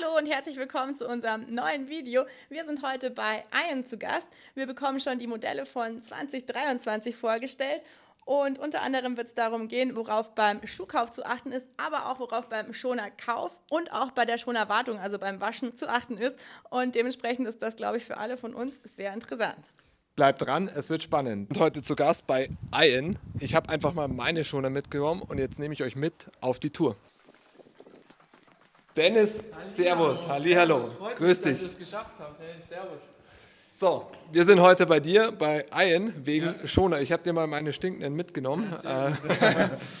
Hallo und herzlich willkommen zu unserem neuen Video. Wir sind heute bei Iron zu Gast. Wir bekommen schon die Modelle von 2023 vorgestellt und unter anderem wird es darum gehen, worauf beim Schuhkauf zu achten ist, aber auch worauf beim Schonerkauf und auch bei der Schonerwartung, also beim Waschen, zu achten ist. Und dementsprechend ist das, glaube ich, für alle von uns sehr interessant. Bleibt dran, es wird spannend. Und heute zu Gast bei Ian. Ich habe einfach mal meine Schoner mitgenommen und jetzt nehme ich euch mit auf die Tour. Dennis, Servus, Hallihallo, Freut grüß mich, dass dich. ihr es geschafft habt. Hey, servus. So, wir sind heute bei dir, bei Ian, wegen Schoner. Ich habe dir mal meine stinkenden mitgenommen. Äh,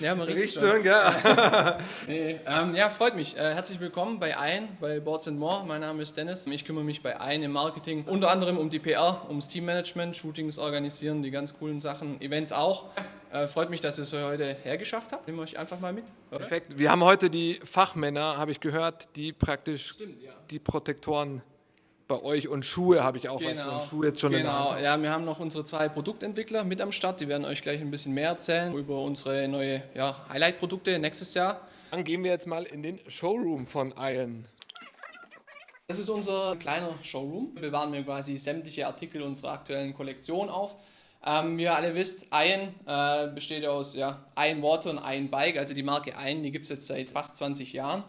Ja, man riecht schon. gell? Nee, ähm, ja, freut mich. Äh, herzlich willkommen bei Ein, bei Boards More. Mein Name ist Dennis. Ich kümmere mich bei Ein im Marketing unter anderem um die PR, ums Teammanagement, Shootings organisieren, die ganz coolen Sachen, Events auch. Äh, freut mich, dass ihr es heute hergeschafft habt. Nehmen wir euch einfach mal mit, oder? Perfekt. Wir haben heute die Fachmänner, habe ich gehört, die praktisch Stimmt, ja. die Protektoren bei euch und Schuhe habe ich auch. weil so ein Schuh jetzt schon genau. Ja, wir haben noch unsere zwei Produktentwickler mit am Start. Die werden euch gleich ein bisschen mehr erzählen über unsere neue ja, Highlight-Produkte nächstes Jahr. Dann gehen wir jetzt mal in den Showroom von Ian. Das ist unser kleiner Showroom. Wir bewahren wir quasi sämtliche Artikel unserer aktuellen Kollektion auf. Ähm, wie ihr alle wisst, Iron äh, besteht aus ja, Iron Water und Iron Bike. Also die Marke Iron, die gibt es jetzt seit fast 20 Jahren.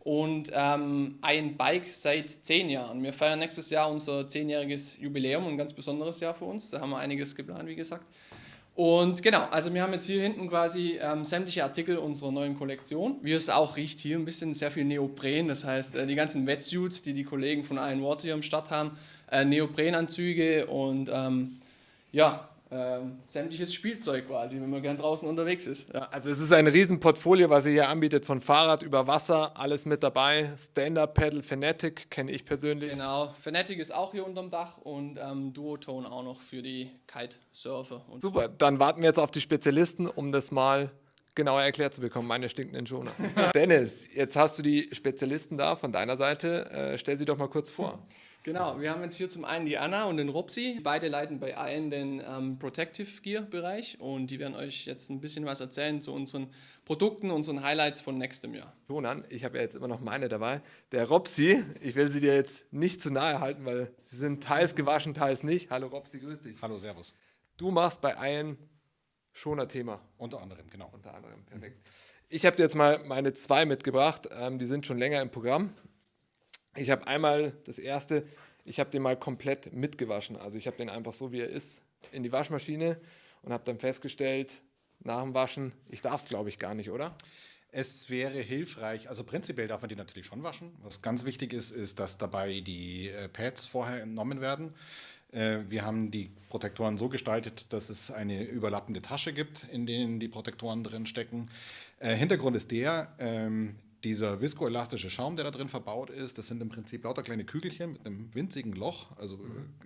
Und ähm, Iron Bike seit 10 Jahren. Wir feiern nächstes Jahr unser 10-jähriges Jubiläum, ein ganz besonderes Jahr für uns. Da haben wir einiges geplant, wie gesagt. Und genau, also wir haben jetzt hier hinten quasi ähm, sämtliche Artikel unserer neuen Kollektion. Wie es auch riecht, hier ein bisschen sehr viel Neopren, das heißt äh, die ganzen Wetsuits, die die Kollegen von Iron Water hier am Start haben, äh, Neoprenanzüge und ähm, ja, ähm, sämtliches Spielzeug quasi, wenn man gern draußen unterwegs ist. Ja. Also es ist ein Riesenportfolio, was ihr hier anbietet, von Fahrrad über Wasser, alles mit dabei. Stand-Up Pedal Fanatic kenne ich persönlich. Genau, Fanatic ist auch hier unterm Dach und ähm, Duotone auch noch für die Kitesurfer. Und Super, dann warten wir jetzt auf die Spezialisten, um das mal genauer erklärt zu bekommen, meine stinkenden Schoner. Dennis, jetzt hast du die Spezialisten da von deiner Seite. Äh, stell sie doch mal kurz vor. Genau, wir haben jetzt hier zum einen die Anna und den Robsi. Beide leiten bei allen den ähm, Protective Gear Bereich und die werden euch jetzt ein bisschen was erzählen zu unseren Produkten, unseren Highlights von nächstem Jahr. Schonan, ich habe ja jetzt immer noch meine dabei. Der Robsi, ich will sie dir jetzt nicht zu nahe halten, weil sie sind teils gewaschen, teils nicht. Hallo Robsi, grüß dich. Hallo, Servus. Du machst bei Ian Schoner-Thema. Unter anderem, genau. unter anderem. Perfekt. Ich habe dir jetzt mal meine zwei mitgebracht. Ähm, die sind schon länger im Programm. Ich habe einmal das erste, ich habe den mal komplett mitgewaschen. Also ich habe den einfach so, wie er ist, in die Waschmaschine und habe dann festgestellt, nach dem Waschen, ich darf es glaube ich gar nicht, oder? Es wäre hilfreich, also prinzipiell darf man die natürlich schon waschen. Was ganz wichtig ist, ist, dass dabei die äh, Pads vorher entnommen werden. Äh, wir haben die Protektoren so gestaltet, dass es eine überlappende Tasche gibt, in denen die Protektoren drin stecken. Äh, Hintergrund ist der, ähm, dieser viskoelastische Schaum, der da drin verbaut ist, das sind im Prinzip lauter kleine Kügelchen mit einem winzigen Loch, also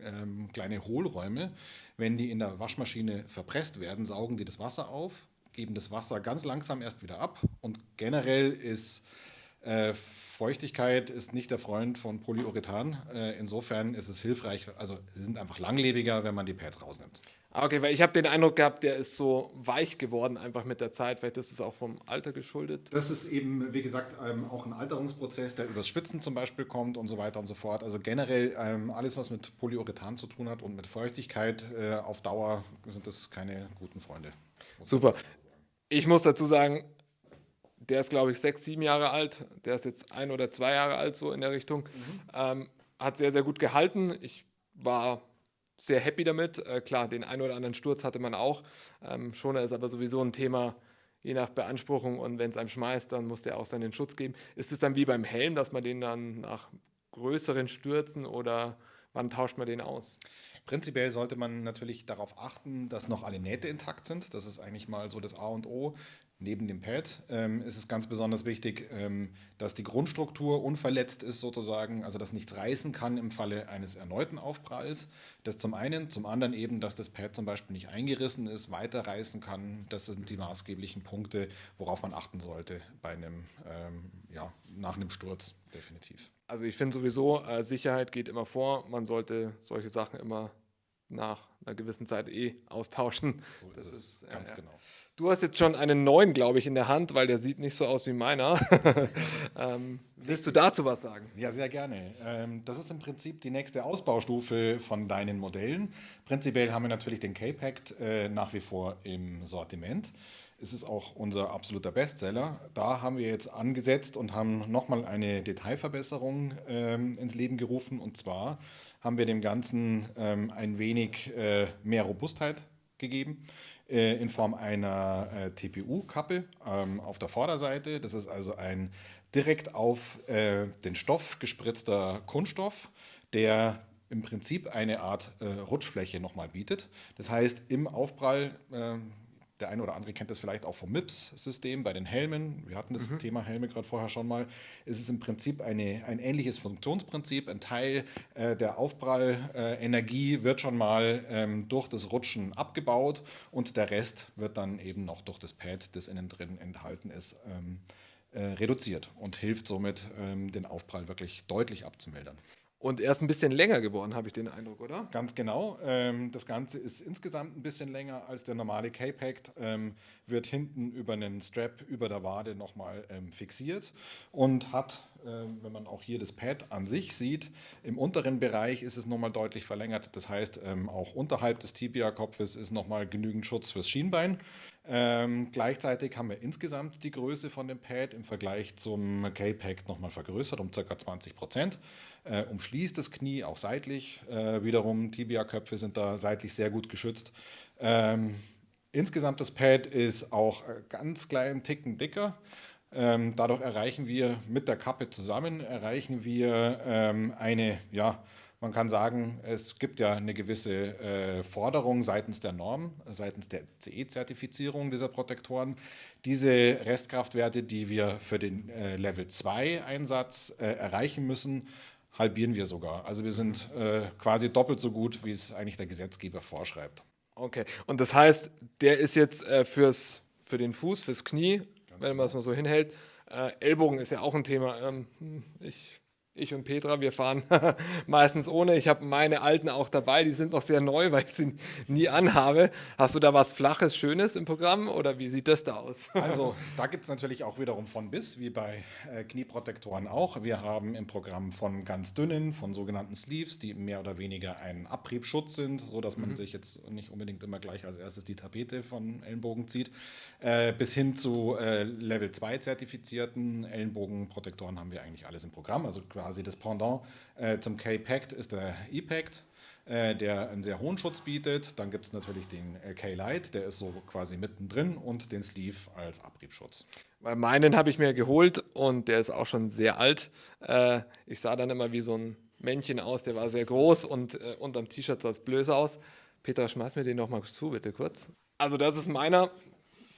ähm, kleine Hohlräume. Wenn die in der Waschmaschine verpresst werden, saugen die das Wasser auf, geben das Wasser ganz langsam erst wieder ab. Und generell ist äh, Feuchtigkeit ist nicht der Freund von Polyurethan. Äh, insofern ist es hilfreich, also sie sind einfach langlebiger, wenn man die Pads rausnimmt. Ah, Okay, weil ich habe den Eindruck gehabt, der ist so weich geworden einfach mit der Zeit. Vielleicht ist es auch vom Alter geschuldet. Das ist eben, wie gesagt, ähm, auch ein Alterungsprozess, der übers Schwitzen zum Beispiel kommt und so weiter und so fort. Also generell ähm, alles, was mit Polyurethan zu tun hat und mit Feuchtigkeit äh, auf Dauer sind das keine guten Freunde. Super. Ich muss dazu sagen, der ist, glaube ich, sechs, sieben Jahre alt. Der ist jetzt ein oder zwei Jahre alt, so in der Richtung. Ähm, hat sehr, sehr gut gehalten. Ich war sehr happy damit. Äh, klar, den einen oder anderen Sturz hatte man auch. Ähm, Schoner ist aber sowieso ein Thema, je nach Beanspruchung. Und wenn es einem schmeißt, dann muss der auch seinen Schutz geben. Ist es dann wie beim Helm, dass man den dann nach größeren Stürzen oder wann tauscht man den aus? Prinzipiell sollte man natürlich darauf achten, dass noch alle Nähte intakt sind. Das ist eigentlich mal so das A und O. Neben dem Pad ähm, ist es ganz besonders wichtig, ähm, dass die Grundstruktur unverletzt ist sozusagen, also dass nichts reißen kann im Falle eines erneuten Aufpralls. Das zum einen, zum anderen eben, dass das Pad zum Beispiel nicht eingerissen ist, weiterreißen kann. Das sind die maßgeblichen Punkte, worauf man achten sollte bei einem, ähm, ja, nach einem Sturz definitiv. Also ich finde sowieso, äh, Sicherheit geht immer vor. Man sollte solche Sachen immer nach einer gewissen Zeit eh austauschen. So ist es ist, ganz ja. genau. Du hast jetzt schon einen neuen, glaube ich, in der Hand, weil der sieht nicht so aus wie meiner. ähm, willst du dazu was sagen? Ja, sehr gerne. Ähm, das ist im Prinzip die nächste Ausbaustufe von deinen Modellen. Prinzipiell haben wir natürlich den K-Pact äh, nach wie vor im Sortiment. Es ist auch unser absoluter Bestseller. Da haben wir jetzt angesetzt und haben nochmal eine Detailverbesserung ähm, ins Leben gerufen. Und zwar haben wir dem Ganzen ähm, ein wenig äh, mehr Robustheit gegeben äh, in Form einer äh, TPU-Kappe ähm, auf der Vorderseite. Das ist also ein direkt auf äh, den Stoff gespritzter Kunststoff, der im Prinzip eine Art äh, Rutschfläche nochmal bietet. Das heißt, im Aufprall äh, der eine oder andere kennt das vielleicht auch vom MIPS-System bei den Helmen. Wir hatten das Thema Helme gerade vorher schon mal. Es ist im Prinzip eine, ein ähnliches Funktionsprinzip. Ein Teil äh, der Aufprallenergie wird schon mal ähm, durch das Rutschen abgebaut und der Rest wird dann eben noch durch das Pad, das innen drin enthalten ist, ähm, äh, reduziert und hilft somit, ähm, den Aufprall wirklich deutlich abzumildern. Und er ist ein bisschen länger geworden, habe ich den Eindruck, oder? Ganz genau. Ähm, das Ganze ist insgesamt ein bisschen länger als der normale K-Pact, ähm, wird hinten über einen Strap über der Wade nochmal ähm, fixiert und hat, wenn man auch hier das Pad an sich sieht, im unteren Bereich ist es nochmal deutlich verlängert. Das heißt, ähm, auch unterhalb des Tibia-Kopfes ist nochmal genügend Schutz fürs Schienbein. Ähm, gleichzeitig haben wir insgesamt die Größe von dem Pad im Vergleich zum K-Pact nochmal vergrößert um ca. 20 Prozent. Äh, umschließt das Knie auch seitlich. Äh, wiederum Tibia-Köpfe sind da seitlich sehr gut geschützt. Ähm, insgesamt das Pad ist auch äh, ganz kleinen Ticken dicker. Ähm, dadurch erreichen wir mit der Kappe zusammen, erreichen wir ähm, eine, ja, man kann sagen, es gibt ja eine gewisse äh, Forderung seitens der Norm, seitens der CE-Zertifizierung dieser Protektoren. Diese Restkraftwerte, die wir für den äh, Level 2 Einsatz äh, erreichen müssen, halbieren wir sogar. Also wir sind äh, quasi doppelt so gut, wie es eigentlich der Gesetzgeber vorschreibt. Okay. Und das heißt, der ist jetzt äh, fürs, für den Fuß, fürs Knie, wenn man es mal so hinhält. Äh, Ellbogen ist ja auch ein Thema. Ähm, ich ich und Petra, wir fahren meistens ohne. Ich habe meine alten auch dabei, die sind noch sehr neu, weil ich sie nie anhabe. Hast du da was Flaches, Schönes im Programm oder wie sieht das da aus? Also da gibt es natürlich auch wiederum von bis, wie bei äh, Knieprotektoren auch. Wir haben im Programm von ganz dünnen, von sogenannten Sleeves, die mehr oder weniger ein Abriebschutz sind, sodass man mhm. sich jetzt nicht unbedingt immer gleich als erstes die Tapete von Ellenbogen zieht, äh, bis hin zu äh, Level 2 zertifizierten Ellenbogenprotektoren haben wir eigentlich alles im Programm. Also quasi das Pendant äh, zum K-Pact ist der E-Pact, äh, der einen sehr hohen Schutz bietet. Dann gibt es natürlich den äh, K-Light, der ist so quasi mittendrin und den Sleeve als Abriebschutz. Weil meinen habe ich mir geholt und der ist auch schon sehr alt. Ich sah dann immer wie so ein Männchen aus, der war sehr groß und unterm T-Shirt sah es blöd aus. Peter, schmeiß mir den noch mal zu, bitte kurz. Also das ist meiner.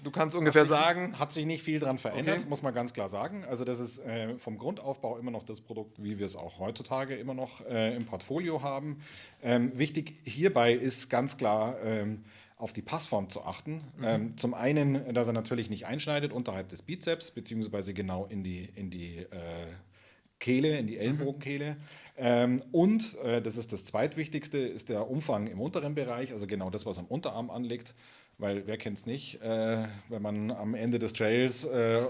Du kannst ungefähr hat sich, sagen. Hat sich nicht viel dran verändert, Okay. muss man ganz klar sagen. Also das ist äh, vom Grundaufbau immer noch das Produkt, wie wir es auch heutzutage immer noch äh, im Portfolio haben. Ähm, wichtig hierbei ist ganz klar ähm, auf die Passform zu achten. Ähm, zum einen, dass er natürlich nicht einschneidet unterhalb des Bizeps, beziehungsweise genau in die, in die äh, Kehle, in die Ellenbogenkehle. Ähm, und, äh, das ist das zweitwichtigste, ist der Umfang im unteren Bereich, also genau das, was am Unterarm anliegt. Weil wer kennt es nicht, äh, wenn man am Ende des Trails äh,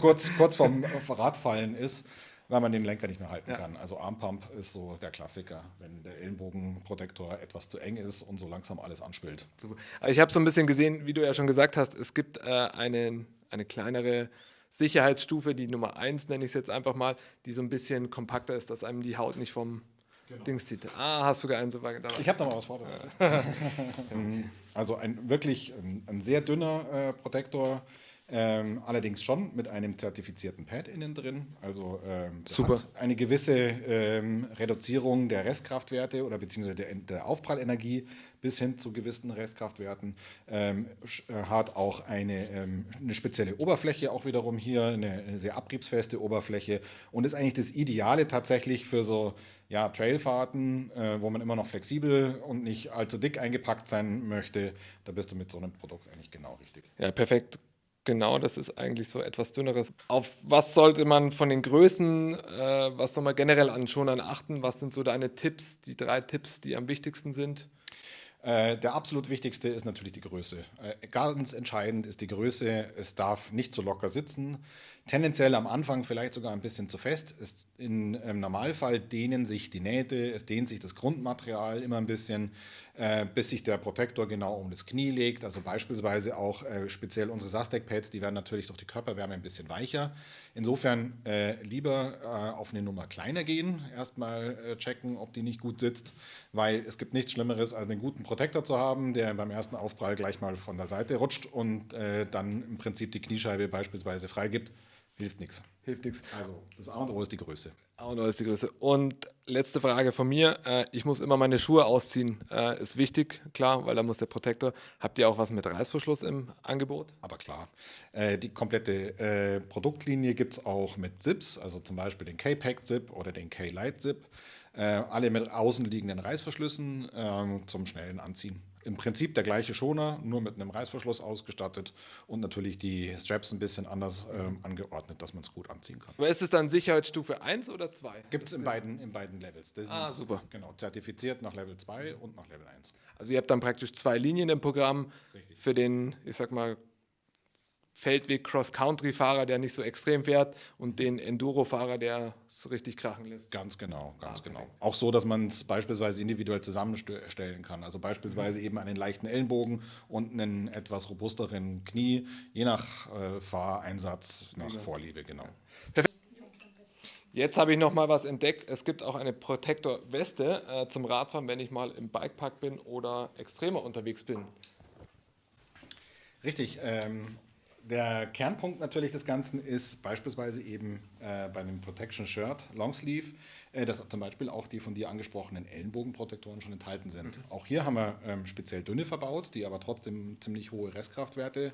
kurz, kurz vorm Radfallen ist, weil man den Lenker nicht mehr halten Ja. kann. Also Armpump ist so der Klassiker, wenn der Ellenbogenprotektor etwas zu eng ist und so langsam alles. Super. Aber ich habe so ein bisschen gesehen, wie du ja schon gesagt hast, es gibt äh, eine, eine kleinere Sicherheitsstufe, die Nummer 1 nenne ich es jetzt einfach mal, die so ein bisschen kompakter ist, dass einem die Haut nicht vom Dings zieht. Ah, hast sogar einen so weit dabei. Ich habe da mal was vorbereitet. also ein wirklich ein, ein sehr dünner äh, Protektor, ähm, allerdings schon mit einem zertifizierten Pad innen drin. Also ähm, eine gewisse ähm, Reduzierung der Restkraftwerte oder beziehungsweise der, der Aufprallenergie bis hin zu gewissen Restkraftwerten. Ähm, äh, hat auch eine, ähm, eine spezielle Oberfläche auch wiederum hier, eine, eine sehr abriebsfeste Oberfläche und ist eigentlich das Ideale tatsächlich für so ja, Trailfahrten, äh, wo man immer noch flexibel und nicht allzu dick eingepackt sein möchte. Da bist du mit so einem Produkt eigentlich genau richtig. Ja, perfekt. Genau, das ist eigentlich so etwas dünneres. Auf was sollte man von den Größen, äh, was soll man generell an Schonern achten? Was sind so deine Tipps, die drei Tipps, die am wichtigsten sind? Äh, der absolut wichtigste ist natürlich die Größe. Äh, ganz entscheidend ist die Größe. Es darf nicht zu locker sitzen. Tendenziell am Anfang vielleicht sogar ein bisschen zu fest. Es, in, Im Normalfall dehnen sich die Nähte, es dehnt sich das Grundmaterial immer ein bisschen, äh, bis sich der Protektor genau um das Knie legt. Also beispielsweise auch äh, speziell unsere Sastec-Pads, die werden natürlich durch die Körperwärme ein bisschen weicher. Insofern äh, lieber äh, auf eine Nummer kleiner gehen, erstmal äh, checken, ob die nicht gut sitzt, weil es gibt nichts Schlimmeres, als einen guten Protektor zu haben, der beim ersten Aufprall gleich mal von der Seite rutscht und äh, dann im Prinzip die Kniescheibe beispielsweise freigibt. Hilft nichts. Hilft nichts. Also das A und O ist die Größe. A und O ist die Größe. Und letzte Frage von mir. Äh, ich muss immer meine Schuhe ausziehen. Äh, ist wichtig, klar, weil da muss der Protektor. Habt ihr auch was mit Reißverschluss im Angebot? Aber klar. Äh, die komplette Produktlinie gibt es auch mit Zips, also zum Beispiel den K-Pack-Zip oder den K-Light-Zip. Äh, alle mit außenliegenden Reißverschlüssen ähm, zum schnellen Anziehen im Prinzip der gleiche Schoner, nur mit einem Reißverschluss ausgestattet und natürlich die Straps ein bisschen anders ähm, angeordnet, dass man es gut anziehen kann. Aber ist es dann Sicherheitsstufe 1 oder 2? Gibt es in beiden, in beiden Levels. Das ah, super. Genau, zertifiziert nach Level 2 und nach Level 1. Also ihr habt dann praktisch zwei Linien im Programm Richtig. für den, ich sag mal, Feldweg Cross-Country-Fahrer, der nicht so extrem fährt und den Enduro-Fahrer, der es richtig krachen lässt. Ganz genau, ganz ah, genau. Auch so, dass man es beispielsweise individuell zusammenstellen kann. Also beispielsweise mhm. eben einen leichten Ellenbogen und einen etwas robusteren Knie, je nach äh, Fahreinsatz, nach ja. Vorliebe, genau. Perfekt. Jetzt habe ich noch mal was entdeckt. Es gibt auch eine Protektor-Weste äh, zum Radfahren, wenn ich mal im Bikepark bin oder extremer unterwegs bin. Richtig. Ähm, der Kernpunkt natürlich des Ganzen ist beispielsweise eben äh, bei einem Protection Shirt, Longsleeve, äh, dass zum Beispiel auch die von dir angesprochenen Ellenbogenprotektoren schon enthalten sind. Mhm. Auch hier haben wir ähm, speziell dünne verbaut, die aber trotzdem ziemlich hohe Restkraftwerte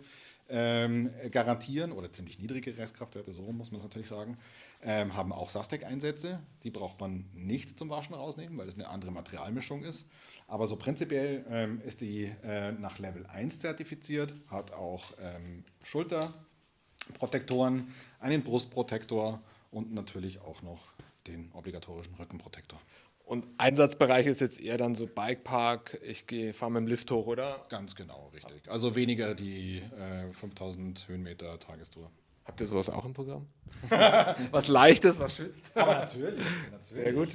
ähm, garantieren oder ziemlich niedrige Restkraftwerte, so muss man es natürlich sagen, ähm, haben auch Sastec-Einsätze. Die braucht man nicht zum Waschen rausnehmen, weil es eine andere Materialmischung ist. Aber so prinzipiell ähm, ist die äh, nach Level 1 zertifiziert, hat auch ähm, Schulterprotektoren, einen Brustprotektor und natürlich auch noch den obligatorischen Rückenprotektor. Und Einsatzbereich ist jetzt eher dann so Bikepark, ich fahre mit dem Lift hoch, oder? Ganz genau, richtig. Also weniger die äh, 5000 Höhenmeter Tagestour. Habt ihr sowas auch im Programm? was Leichtes, was schützt? Aber natürlich, natürlich. Sehr gut.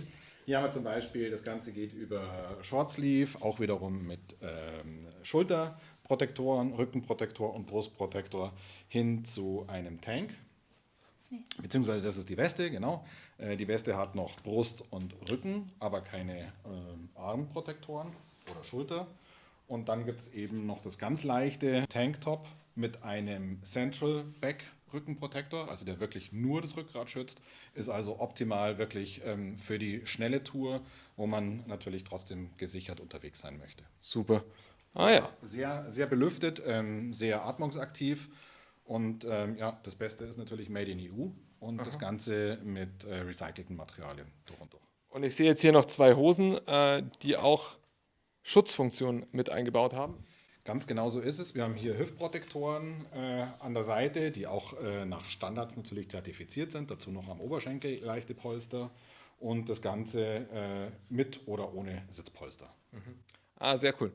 Hier haben wir zum Beispiel, das Ganze geht über Shortsleeve, auch wiederum mit ähm, Schulterprotektoren, Rückenprotektor und Brustprotektor hin zu einem Tank. Beziehungsweise das ist die Weste, genau. Äh, die Weste hat noch Brust und Rücken, aber keine äh, Armprotektoren oder Schulter. Und dann gibt es eben noch das ganz leichte Tanktop mit einem Central Back Rückenprotektor, also der wirklich nur das Rückgrat schützt, ist also optimal wirklich ähm, für die schnelle Tour, wo man natürlich trotzdem gesichert unterwegs sein möchte. Super. Ah, ja. Sehr, sehr belüftet, ähm, sehr atmungsaktiv und ähm, ja, das Beste ist natürlich Made in EU und Aha. das Ganze mit äh, recycelten Materialien durch und durch. Und ich sehe jetzt hier noch zwei Hosen, äh, die auch Schutzfunktionen mit eingebaut haben. Ganz genau so ist es. Wir haben hier Hüftprotektoren äh, an der Seite, die auch äh, nach Standards natürlich zertifiziert sind. Dazu noch am Oberschenkel leichte Polster und das Ganze äh, mit oder ohne Sitzpolster. Mhm. Ah, sehr cool.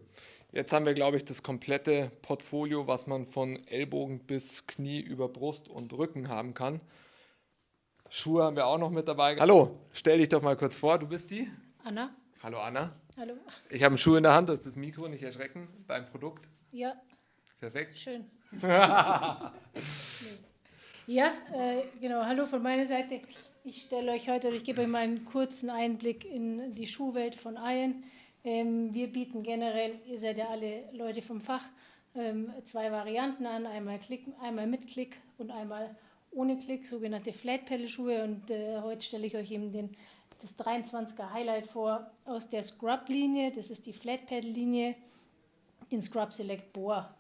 Jetzt haben wir, glaube ich, das komplette Portfolio, was man von Ellbogen bis Knie über Brust und Rücken haben kann. Schuhe haben wir auch noch mit dabei. Hallo, stell dich doch mal kurz vor, du bist die? Anna. Hallo Anna. Hallo. Ich habe einen Schuh in der Hand, das ist das Mikro, nicht erschrecken, dein Produkt. Ja. Perfekt. Schön. ja, äh, genau, hallo von meiner Seite. Ich stelle euch heute, oder ich gebe euch mal einen kurzen Einblick in die Schuhwelt von Iron. Ähm, wir bieten generell, ihr seid ja alle Leute vom Fach, ähm, zwei Varianten an, einmal, Klick, einmal mit Klick und einmal ohne Klick, sogenannte Flat Pedal Schuhe. Und äh, heute stelle ich euch eben den, das 23er Highlight vor aus der Scrub Linie. Das ist die Flat Pedal Linie, den Scrub Select Boa.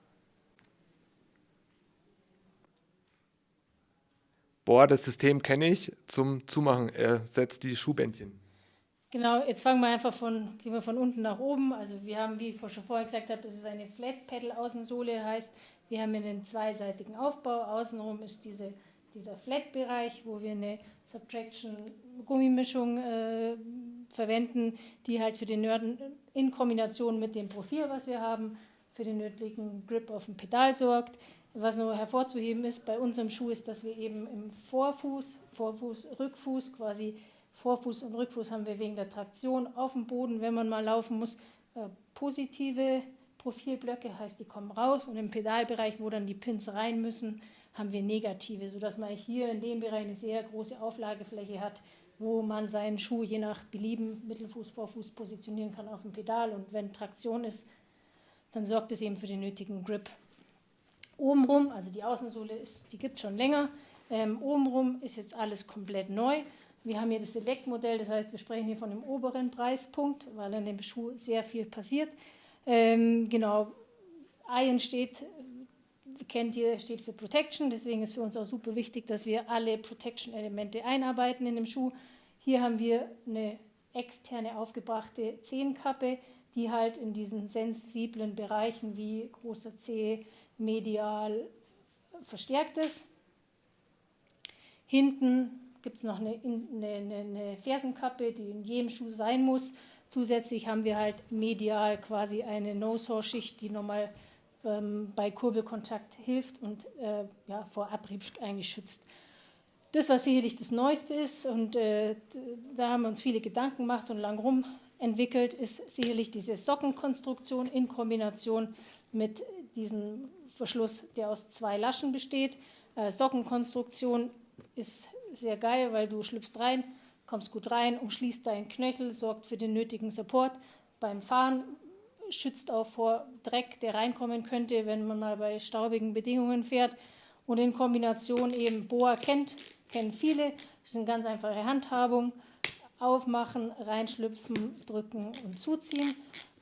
Boah, das System kenne ich zum Zumachen. Er setzt die Schuhbändchen. Genau, jetzt fangen wir einfach von, gehen wir von unten nach oben. Also wir haben, wie ich schon vorher gesagt habe, das ist eine Flat Pedal Außensohle, heißt, wir haben einen zweiseitigen Aufbau. Außenrum ist diese, dieser Flat-Bereich, wo wir eine Subtraction Gummimischung äh, verwenden, die halt für den Nörden in Kombination mit dem Profil, was wir haben, für den nötigen Grip auf dem Pedal sorgt. Was nur hervorzuheben ist bei unserem Schuh ist, dass wir eben im Vorfuß, Vorfuß, Rückfuß, quasi Vorfuß und Rückfuß haben wir wegen der Traktion auf dem Boden, wenn man mal laufen muss, äh, positive Profilblöcke, heißt die kommen raus und im Pedalbereich, wo dann die Pins rein müssen, haben wir negative, sodass man hier in dem Bereich eine sehr große Auflagefläche hat, wo man seinen Schuh je nach Belieben Mittelfuß, Vorfuß positionieren kann auf dem Pedal und wenn Traktion ist, dann sorgt es eben für den nötigen Grip. Obenrum, also die Außensohle, ist, die gibt es schon länger. Ähm, obenrum ist jetzt alles komplett neu. Wir haben hier das Select-Modell, das heißt, wir sprechen hier von dem oberen Preispunkt, weil in dem Schuh sehr viel passiert. Ähm, genau, Iron steht, kennt ihr, steht für Protection, deswegen ist für uns auch super wichtig, dass wir alle Protection-Elemente einarbeiten in dem Schuh. Hier haben wir eine externe aufgebrachte Zehenkappe, die halt in diesen sensiblen Bereichen wie großer Zeh, medial verstärkt ist. Hinten gibt es noch eine, eine, eine, Fersenkappe, die in jedem Schuh sein muss. Zusätzlich haben wir halt medial quasi eine No-Saw-Schicht, die nochmal ähm, bei Kurbelkontakt hilft und äh, ja, vor Abrieb eigentlich schützt. Das, was sicherlich das Neueste ist, und äh, da haben wir uns viele Gedanken gemacht und lang rum entwickelt, ist sicherlich diese Sockenkonstruktion in Kombination mit diesem Verschluss, der aus zwei Laschen besteht. Äh, Sockenkonstruktion ist sehr geil, weil du schlüpfst rein, kommst gut rein, umschließt deinen Knöchel, sorgt für den nötigen Support. Beim Fahren schützt auch vor Dreck, der reinkommen könnte, wenn man mal bei staubigen Bedingungen fährt. Und in Kombination eben Boa kennt, kennen viele. Das ist eine ganz einfache Handhabung. Aufmachen, reinschlüpfen, drücken und zuziehen.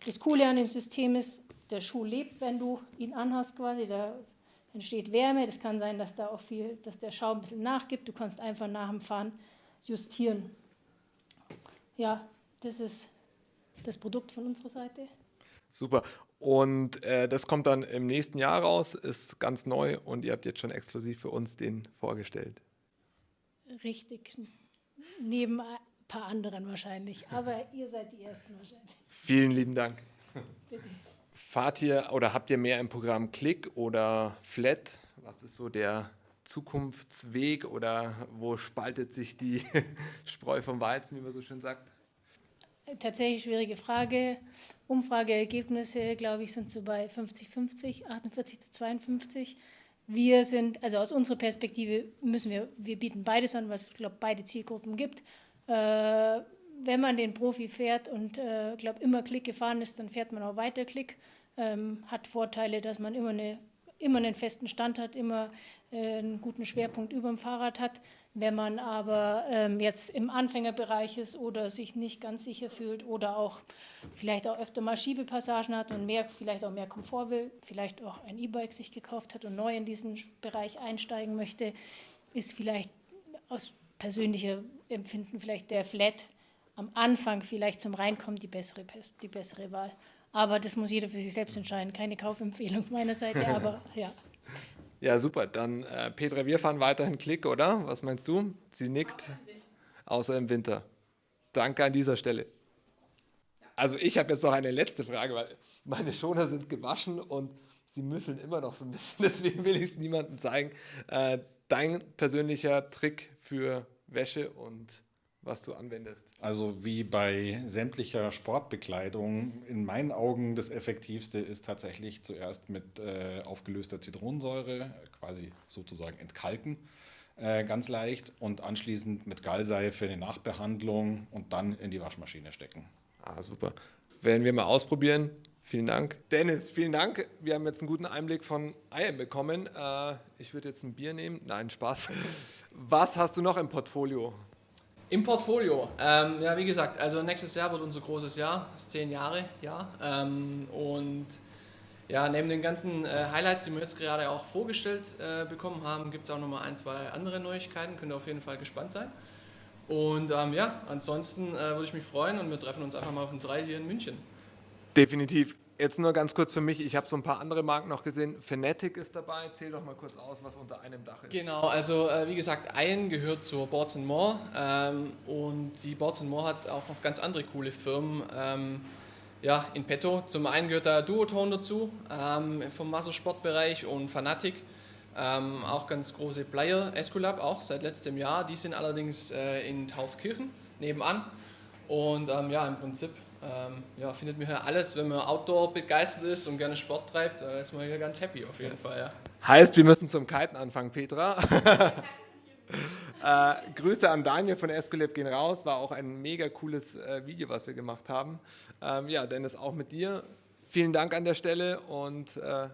Das Coole an dem System ist, der Schuh lebt, wenn du ihn anhast quasi. Da entsteht Wärme. Das kann sein, dass da auch viel, dass der Schaum ein bisschen nachgibt. Du kannst einfach nach dem Fahren justieren. Ja, das ist das Produkt von unserer Seite. Super. Und äh, das kommt dann im nächsten Jahr raus, ist ganz neu und ihr habt jetzt schon exklusiv für uns den vorgestellt. Richtig. Neben ein paar anderen wahrscheinlich. Aber ihr seid die Ersten wahrscheinlich. Vielen lieben Dank. Bitte. Fahrt ihr oder habt ihr mehr im Programm Click oder Flat? Was ist so der Zukunftsweg oder wo spaltet sich die Spreu vom Weizen, wie man so schön sagt? Tatsächlich schwierige Frage. Umfrageergebnisse, glaube ich, sind so bei 50-50, 48 zu 52. Wir sind, also aus unserer Perspektive müssen wir, wir bieten beides an, was glaube beide Zielgruppen gibt. Äh, wenn man den Profi fährt und, äh, glaube immer Klick gefahren ist, dann fährt man auch weiter Klick ähm, hat Vorteile, dass man immer, eine, immer einen festen Stand hat, immer einen guten Schwerpunkt über dem Fahrrad hat. Wenn man aber ähm, jetzt im Anfängerbereich ist oder sich nicht ganz sicher fühlt oder auch vielleicht auch öfter mal Schiebepassagen hat und mehr, vielleicht auch mehr Komfort will, vielleicht auch ein E-Bike sich gekauft hat und neu in diesen Bereich einsteigen möchte, ist vielleicht aus persönlicher Empfinden vielleicht der Flat am Anfang vielleicht zum Reinkommen die bessere, die bessere Wahl. Aber das muss jeder für sich selbst entscheiden. Keine Kaufempfehlung meiner Seite, aber ja. Ja, super. Dann, äh, Petra, wir fahren weiterhin Klick, oder? Was meinst du? Sie nickt. Außer im Winter. Danke an dieser Stelle. Also ich habe jetzt noch eine letzte Frage, weil meine Schoner sind gewaschen und sie müffeln immer noch so ein bisschen. Deswegen will ich es niemandem zeigen. Äh, dein persönlicher Trick für Wäsche und was du anwendest? Also wie bei sämtlicher Sportbekleidung, in meinen Augen das Effektivste ist tatsächlich zuerst mit äh, aufgelöster Zitronensäure, quasi sozusagen entkalken, äh, ganz leicht und anschließend mit Gallseife eine Nachbehandlung und dann in die Waschmaschine stecken. Ah, super. Werden wir mal ausprobieren. Vielen Dank. Dennis, vielen Dank. Wir haben jetzt einen guten Einblick von Eiern bekommen. Äh, ich würde jetzt ein Bier nehmen. Nein, Spaß. Was hast du noch im Portfolio? Im Portfolio, ähm, ja wie gesagt, also nächstes Jahr wird unser großes Jahr, das ist zehn Jahre Jahr ähm, und ja, neben den ganzen äh, Highlights, die wir jetzt gerade auch vorgestellt äh, bekommen haben, gibt es auch nochmal ein, zwei andere Neuigkeiten, könnt ihr auf jeden Fall gespannt sein. Und ähm, ja, ansonsten äh, würde ich mich freuen und wir treffen uns einfach mal auf dem 3 hier in München. Definitiv. Jetzt nur ganz kurz für mich, ich habe so ein paar andere Marken noch gesehen. Fnatic ist dabei, zähl doch mal kurz aus, was unter einem Dach ist. Genau, also äh, wie gesagt, Iron gehört zur Boards More ähm, und die Boards More hat auch noch ganz andere coole Firmen. Ähm, ja, in petto. Zum einen gehört da Duoton dazu, ähm, vom Wassersportbereich und Fanatic. Ähm, auch ganz große Player, Esculap auch seit letztem Jahr. Die sind allerdings äh, in Taufkirchen nebenan. Und ähm, ja, im Prinzip ähm, ja, findet man hier alles, wenn man Outdoor begeistert ist und gerne Sport treibt, da ist man hier ganz happy auf jeden Fall. Ja. Heißt, wir müssen zum Kiten anfangen, Petra. äh, Grüße an Daniel von Escolab gehen raus. War auch ein mega cooles äh, Video, was wir gemacht haben. Ähm, ja, Dennis, auch mit dir. Vielen Dank an der Stelle und äh,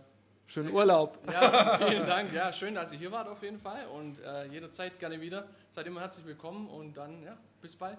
schönen Urlaub. Ja, vielen Dank. Ja, schön, dass ihr hier wart auf jeden Fall und äh, jederzeit gerne wieder. Seid immer herzlich willkommen und dann, ja, bis bald.